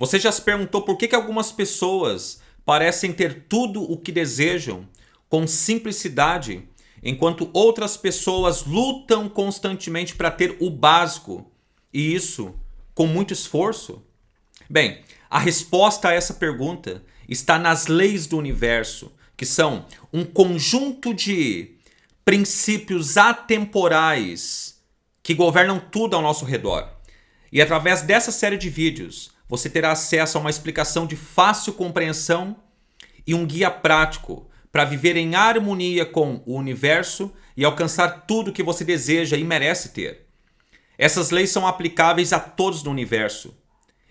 Você já se perguntou por que, que algumas pessoas parecem ter tudo o que desejam com simplicidade, enquanto outras pessoas lutam constantemente para ter o básico, e isso com muito esforço? Bem, a resposta a essa pergunta está nas leis do universo, que são um conjunto de princípios atemporais que governam tudo ao nosso redor. E através dessa série de vídeos, você terá acesso a uma explicação de fácil compreensão e um guia prático para viver em harmonia com o universo e alcançar tudo que você deseja e merece ter. Essas leis são aplicáveis a todos no universo.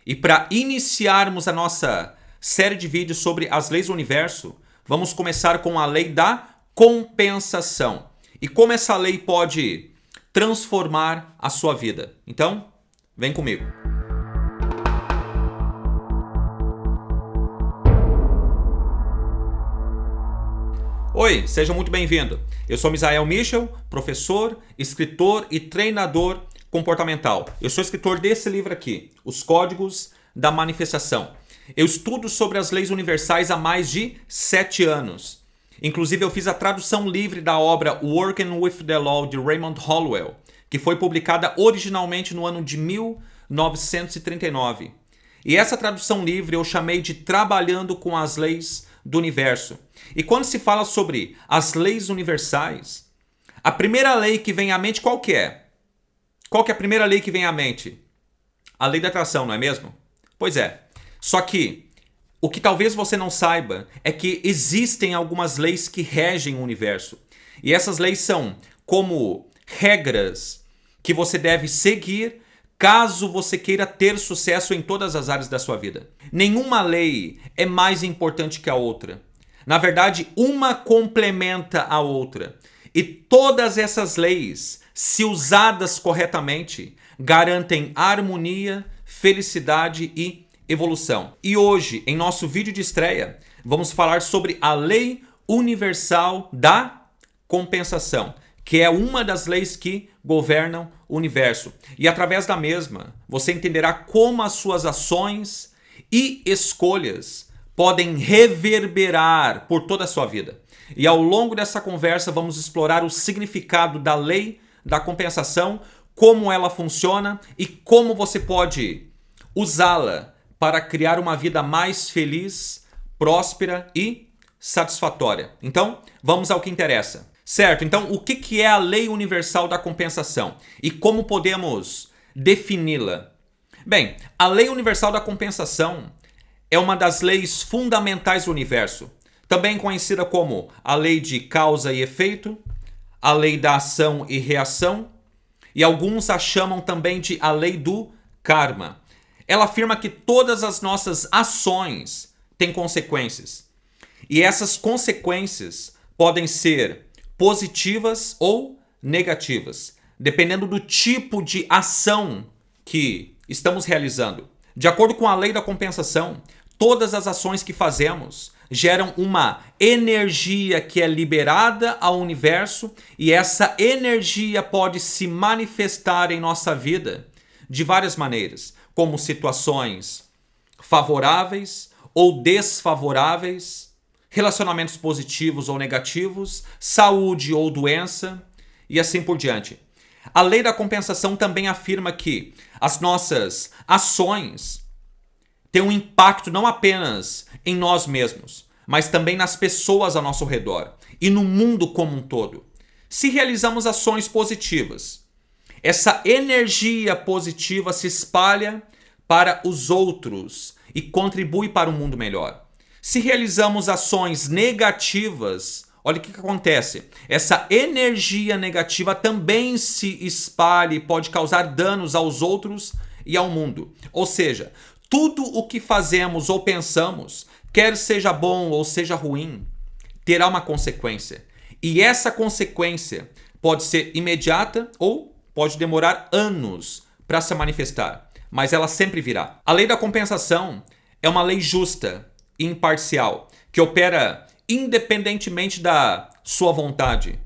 E para iniciarmos a nossa série de vídeos sobre as leis do universo, vamos começar com a lei da compensação. E como essa lei pode transformar a sua vida. Então, vem comigo. Oi, seja muito bem-vindo. Eu sou Misael Michel, professor, escritor e treinador comportamental. Eu sou escritor desse livro aqui, Os Códigos da Manifestação. Eu estudo sobre as leis universais há mais de sete anos. Inclusive, eu fiz a tradução livre da obra Working with the Law de Raymond Hollowell, que foi publicada originalmente no ano de 1939. E essa tradução livre eu chamei de Trabalhando com as Leis do universo. E quando se fala sobre as leis universais, a primeira lei que vem à mente qual que é? Qual que é a primeira lei que vem à mente? A lei da atração, não é mesmo? Pois é. Só que o que talvez você não saiba é que existem algumas leis que regem o universo. E essas leis são como regras que você deve seguir caso você queira ter sucesso em todas as áreas da sua vida. Nenhuma lei é mais importante que a outra. Na verdade, uma complementa a outra. E todas essas leis, se usadas corretamente, garantem harmonia, felicidade e evolução. E hoje, em nosso vídeo de estreia, vamos falar sobre a lei universal da compensação que é uma das leis que governam universo. E através da mesma, você entenderá como as suas ações e escolhas podem reverberar por toda a sua vida. E ao longo dessa conversa vamos explorar o significado da lei da compensação, como ela funciona e como você pode usá-la para criar uma vida mais feliz, próspera e satisfatória. Então, vamos ao que interessa. Certo, então o que é a lei universal da compensação e como podemos defini-la? Bem, a lei universal da compensação é uma das leis fundamentais do universo, também conhecida como a lei de causa e efeito, a lei da ação e reação, e alguns a chamam também de a lei do karma. Ela afirma que todas as nossas ações têm consequências, e essas consequências podem ser positivas ou negativas, dependendo do tipo de ação que estamos realizando. De acordo com a lei da compensação, todas as ações que fazemos geram uma energia que é liberada ao universo e essa energia pode se manifestar em nossa vida de várias maneiras, como situações favoráveis ou desfavoráveis, relacionamentos positivos ou negativos, saúde ou doença e assim por diante. A lei da compensação também afirma que as nossas ações têm um impacto não apenas em nós mesmos, mas também nas pessoas ao nosso redor e no mundo como um todo. Se realizamos ações positivas, essa energia positiva se espalha para os outros e contribui para um mundo melhor. Se realizamos ações negativas, olha o que, que acontece. Essa energia negativa também se espalha e pode causar danos aos outros e ao mundo. Ou seja, tudo o que fazemos ou pensamos, quer seja bom ou seja ruim, terá uma consequência. E essa consequência pode ser imediata ou pode demorar anos para se manifestar, mas ela sempre virá. A lei da compensação é uma lei justa imparcial, que opera independentemente da sua vontade.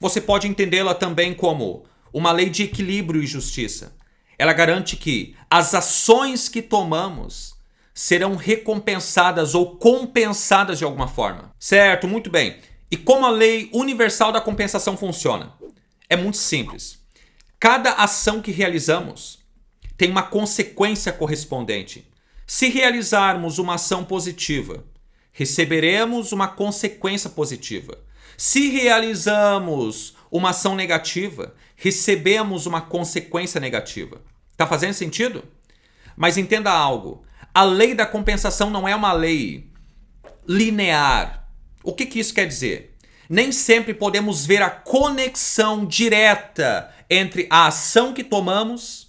Você pode entendê-la também como uma lei de equilíbrio e justiça. Ela garante que as ações que tomamos serão recompensadas ou compensadas de alguma forma. Certo, muito bem. E como a lei universal da compensação funciona? É muito simples. Cada ação que realizamos tem uma consequência correspondente. Se realizarmos uma ação positiva, receberemos uma consequência positiva. Se realizamos uma ação negativa, recebemos uma consequência negativa. Tá fazendo sentido? Mas entenda algo. A lei da compensação não é uma lei linear. O que, que isso quer dizer? Nem sempre podemos ver a conexão direta entre a ação que tomamos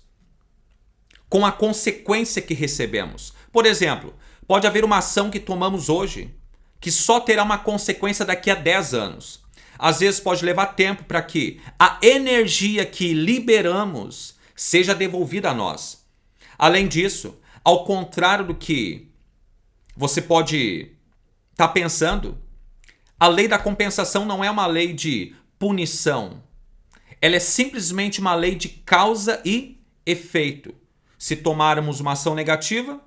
com a consequência que recebemos. Por exemplo, pode haver uma ação que tomamos hoje que só terá uma consequência daqui a 10 anos. Às vezes pode levar tempo para que a energia que liberamos seja devolvida a nós. Além disso, ao contrário do que você pode estar tá pensando, a lei da compensação não é uma lei de punição. Ela é simplesmente uma lei de causa e efeito. Se tomarmos uma ação negativa,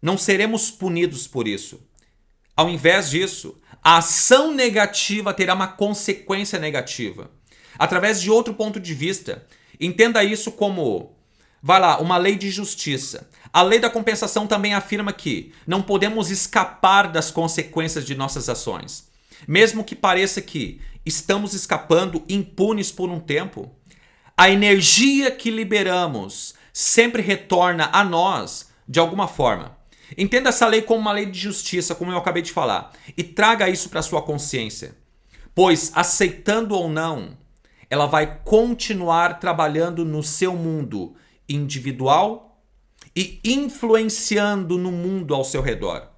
não seremos punidos por isso. Ao invés disso, a ação negativa terá uma consequência negativa. Através de outro ponto de vista, entenda isso como, vai lá, uma lei de justiça. A lei da compensação também afirma que não podemos escapar das consequências de nossas ações. Mesmo que pareça que estamos escapando impunes por um tempo, a energia que liberamos sempre retorna a nós de alguma forma. Entenda essa lei como uma lei de justiça, como eu acabei de falar, e traga isso para sua consciência. Pois, aceitando ou não, ela vai continuar trabalhando no seu mundo individual e influenciando no mundo ao seu redor.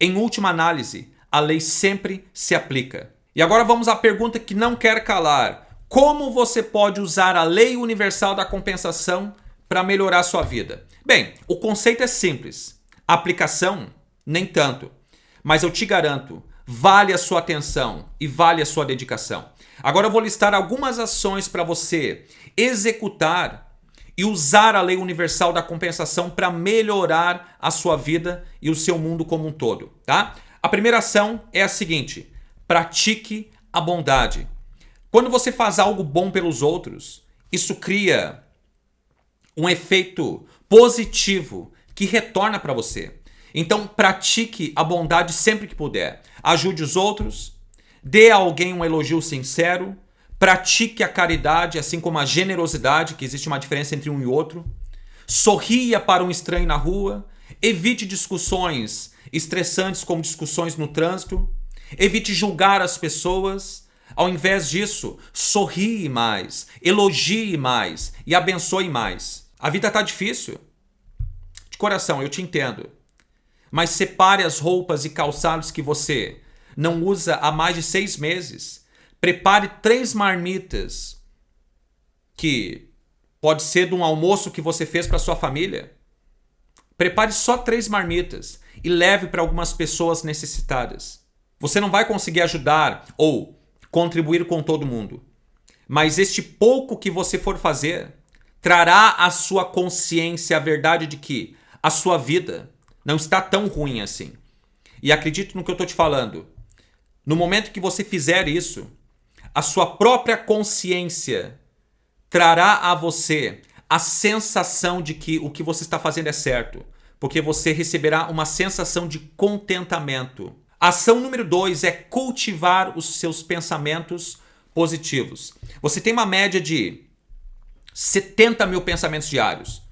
Em última análise, a lei sempre se aplica. E agora vamos à pergunta que não quer calar. Como você pode usar a lei universal da compensação para melhorar sua vida? Bem, o conceito é simples. A aplicação, nem tanto. Mas eu te garanto, vale a sua atenção e vale a sua dedicação. Agora eu vou listar algumas ações para você executar e usar a lei universal da compensação para melhorar a sua vida e o seu mundo como um todo, tá? A primeira ação é a seguinte: pratique a bondade. Quando você faz algo bom pelos outros, isso cria um efeito positivo que retorna para você. Então, pratique a bondade sempre que puder. Ajude os outros, dê a alguém um elogio sincero, pratique a caridade, assim como a generosidade, que existe uma diferença entre um e outro. Sorria para um estranho na rua, evite discussões estressantes como discussões no trânsito, evite julgar as pessoas. Ao invés disso, sorrie mais, elogie mais e abençoe mais. A vida está difícil. De coração, eu te entendo. Mas separe as roupas e calçados que você não usa há mais de seis meses. Prepare três marmitas que pode ser de um almoço que você fez para sua família. Prepare só três marmitas e leve para algumas pessoas necessitadas. Você não vai conseguir ajudar ou contribuir com todo mundo, mas este pouco que você for fazer trará à sua consciência a verdade de que a sua vida não está tão ruim assim. E acredite no que eu estou te falando. No momento que você fizer isso, a sua própria consciência trará a você a sensação de que o que você está fazendo é certo, porque você receberá uma sensação de contentamento. ação número dois é cultivar os seus pensamentos positivos. Você tem uma média de 70 mil pensamentos diários.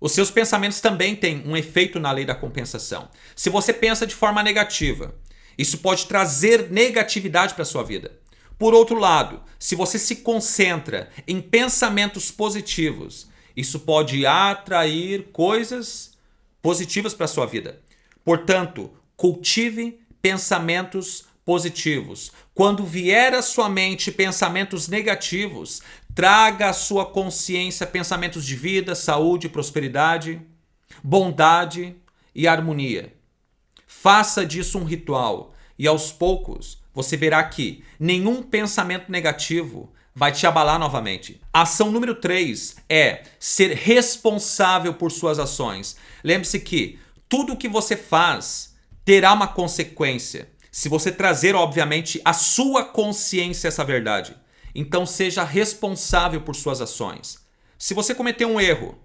Os seus pensamentos também têm um efeito na lei da compensação. Se você pensa de forma negativa, isso pode trazer negatividade para a sua vida. Por outro lado, se você se concentra em pensamentos positivos, isso pode atrair coisas positivas para a sua vida. Portanto, cultive pensamentos positivos. Quando vier à sua mente pensamentos negativos, traga à sua consciência pensamentos de vida, saúde, prosperidade, bondade e harmonia. Faça disso um ritual e aos poucos você verá que nenhum pensamento negativo vai te abalar novamente. Ação número 3 é ser responsável por suas ações. Lembre-se que tudo que você faz terá uma consequência. Se você trazer, obviamente, a sua consciência essa verdade. Então seja responsável por suas ações. Se você cometeu um erro,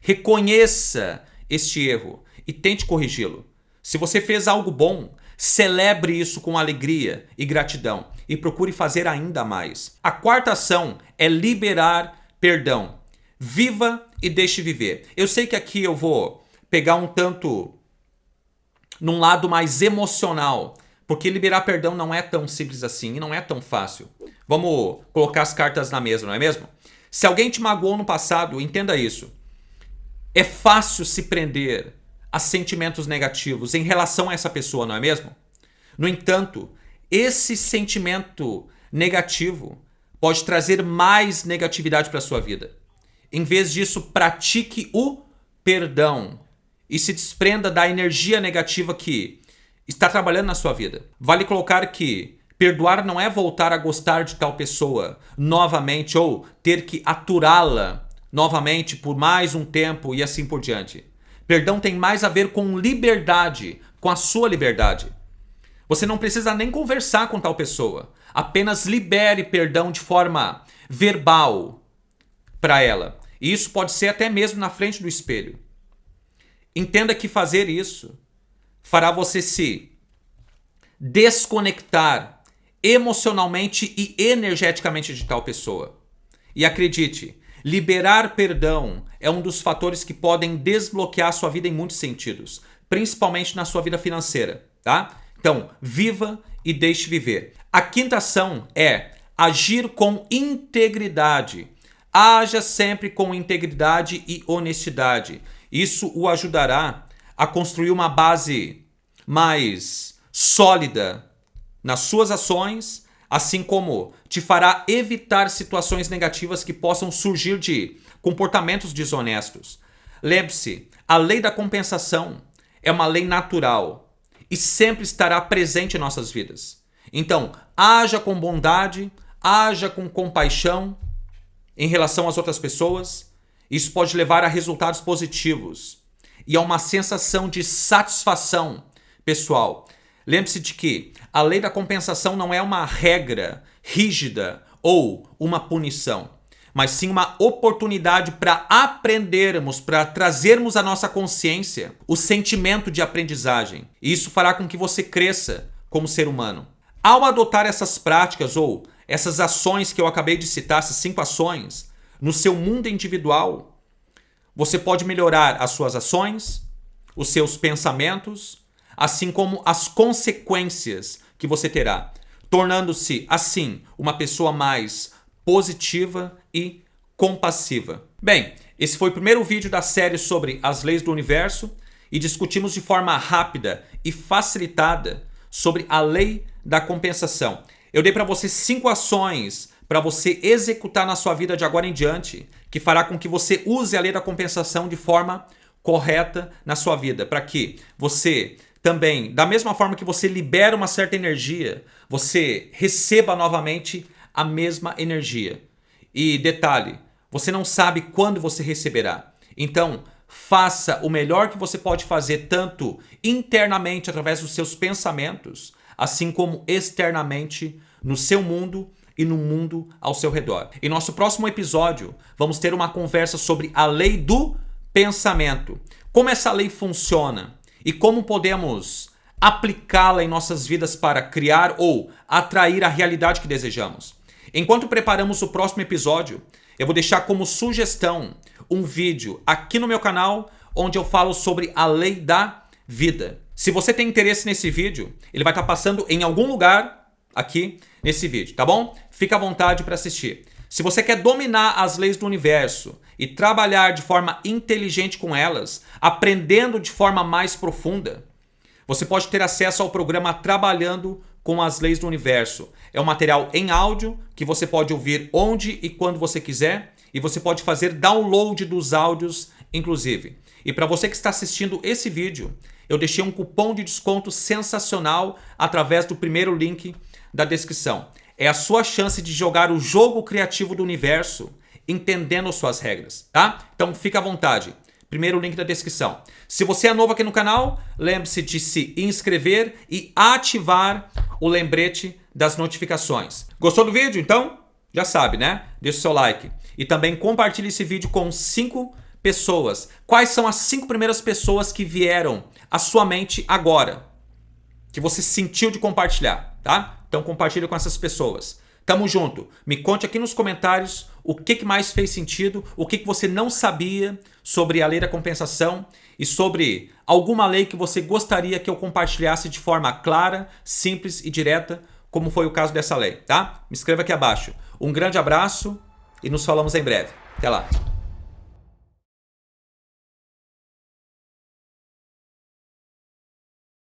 reconheça este erro e tente corrigi-lo. Se você fez algo bom, celebre isso com alegria e gratidão e procure fazer ainda mais. A quarta ação é liberar perdão. Viva e deixe viver. Eu sei que aqui eu vou pegar um tanto num lado mais emocional, porque liberar perdão não é tão simples assim e não é tão fácil. Vamos colocar as cartas na mesa, não é mesmo? Se alguém te magoou no passado, entenda isso. É fácil se prender a sentimentos negativos em relação a essa pessoa, não é mesmo? No entanto, esse sentimento negativo pode trazer mais negatividade para a sua vida. Em vez disso, pratique o perdão e se desprenda da energia negativa que está trabalhando na sua vida. Vale colocar que perdoar não é voltar a gostar de tal pessoa novamente ou ter que aturá-la novamente por mais um tempo e assim por diante. Perdão tem mais a ver com liberdade, com a sua liberdade. Você não precisa nem conversar com tal pessoa. Apenas libere perdão de forma verbal para ela. E isso pode ser até mesmo na frente do espelho. Entenda que fazer isso fará você se desconectar emocionalmente e energeticamente de tal pessoa. E acredite, liberar perdão é um dos fatores que podem desbloquear sua vida em muitos sentidos, principalmente na sua vida financeira, tá? Então, viva e deixe viver. A quinta ação é agir com integridade. Haja sempre com integridade e honestidade. Isso o ajudará a construir uma base mais sólida nas suas ações, assim como te fará evitar situações negativas que possam surgir de comportamentos desonestos. Lembre-se, a lei da compensação é uma lei natural e sempre estará presente em nossas vidas. Então, haja com bondade, haja com compaixão em relação às outras pessoas. Isso pode levar a resultados positivos e a uma sensação de satisfação pessoal. Lembre-se de que a lei da compensação não é uma regra rígida ou uma punição, mas sim uma oportunidade para aprendermos, para trazermos à nossa consciência o sentimento de aprendizagem. E isso fará com que você cresça como ser humano. Ao adotar essas práticas ou essas ações que eu acabei de citar, essas cinco ações, no seu mundo individual, você pode melhorar as suas ações, os seus pensamentos, assim como as consequências que você terá, tornando-se assim uma pessoa mais positiva e compassiva. Bem, esse foi o primeiro vídeo da série sobre as leis do universo e discutimos de forma rápida e facilitada sobre a lei da compensação. Eu dei para você cinco ações para você executar na sua vida de agora em diante, que fará com que você use a lei da compensação de forma correta na sua vida, para que você também, da mesma forma que você libera uma certa energia, você receba novamente a mesma energia. E detalhe, você não sabe quando você receberá. Então, faça o melhor que você pode fazer tanto internamente através dos seus pensamentos, assim como externamente no seu mundo e no mundo ao seu redor. Em nosso próximo episódio, vamos ter uma conversa sobre a lei do pensamento. Como essa lei funciona e como podemos aplicá-la em nossas vidas para criar ou atrair a realidade que desejamos. Enquanto preparamos o próximo episódio, eu vou deixar como sugestão um vídeo aqui no meu canal onde eu falo sobre a lei da vida. Se você tem interesse nesse vídeo, ele vai estar passando em algum lugar aqui nesse vídeo, tá bom? Fica à vontade para assistir. Se você quer dominar as leis do universo e trabalhar de forma inteligente com elas, aprendendo de forma mais profunda, você pode ter acesso ao programa Trabalhando com as Leis do Universo. É um material em áudio que você pode ouvir onde e quando você quiser e você pode fazer download dos áudios, inclusive. E para você que está assistindo esse vídeo, eu deixei um cupom de desconto sensacional através do primeiro link da descrição. É a sua chance de jogar o jogo criativo do universo entendendo suas regras, tá? Então fica à vontade. Primeiro link da descrição. Se você é novo aqui no canal, lembre-se de se inscrever e ativar o lembrete das notificações. Gostou do vídeo? Então, já sabe, né? Deixa o seu like. E também compartilhe esse vídeo com cinco pessoas. Quais são as cinco primeiras pessoas que vieram à sua mente agora? Que você sentiu de compartilhar, tá? Então compartilhe com essas pessoas. Tamo junto. Me conte aqui nos comentários o que, que mais fez sentido, o que, que você não sabia sobre a lei da compensação e sobre alguma lei que você gostaria que eu compartilhasse de forma clara, simples e direta, como foi o caso dessa lei, tá? Me escreva aqui abaixo. Um grande abraço e nos falamos em breve. Até lá.